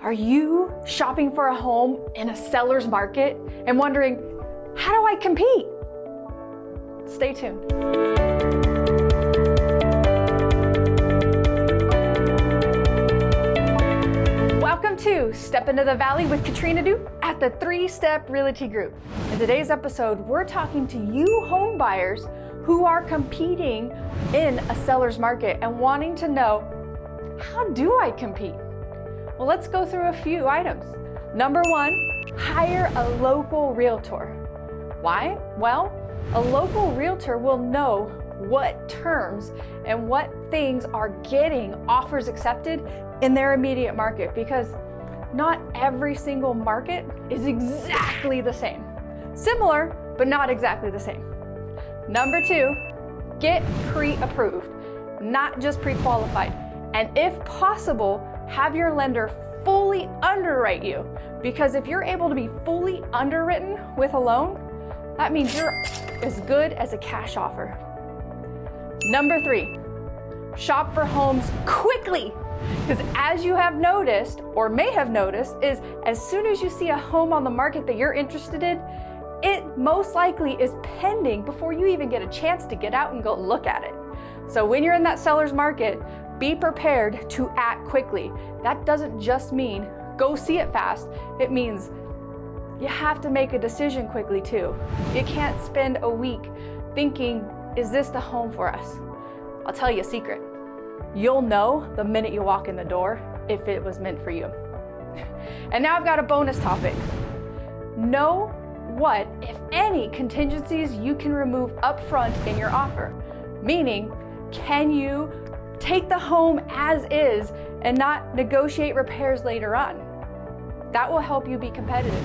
Are you shopping for a home in a seller's market and wondering, how do I compete? Stay tuned. Welcome to Step Into the Valley with Katrina Du at the Three Step Realty Group. In today's episode, we're talking to you home buyers who are competing in a seller's market and wanting to know, how do I compete? Well, let's go through a few items. Number one, hire a local realtor. Why? Well, a local realtor will know what terms and what things are getting offers accepted in their immediate market because not every single market is exactly the same. Similar, but not exactly the same. Number two, get pre-approved, not just pre-qualified. And if possible, have your lender fully underwrite you. Because if you're able to be fully underwritten with a loan, that means you're as good as a cash offer. Number three, shop for homes quickly. Because as you have noticed, or may have noticed, is as soon as you see a home on the market that you're interested in, it most likely is pending before you even get a chance to get out and go look at it. So when you're in that seller's market, be prepared to act quickly. That doesn't just mean go see it fast. It means you have to make a decision quickly too. You can't spend a week thinking, is this the home for us? I'll tell you a secret. You'll know the minute you walk in the door if it was meant for you. And now I've got a bonus topic. Know what, if any, contingencies you can remove upfront in your offer. Meaning, can you take the home as is and not negotiate repairs later on. That will help you be competitive.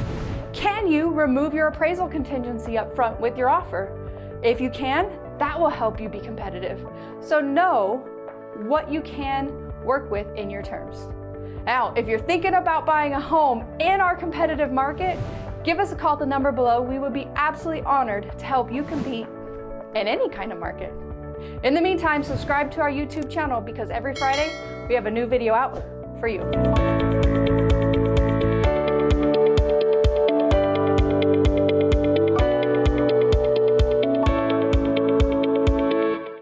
Can you remove your appraisal contingency up front with your offer? If you can, that will help you be competitive. So know what you can work with in your terms. Now, if you're thinking about buying a home in our competitive market, give us a call at the number below. We would be absolutely honored to help you compete in any kind of market. In the meantime, subscribe to our YouTube channel because every Friday we have a new video out for you.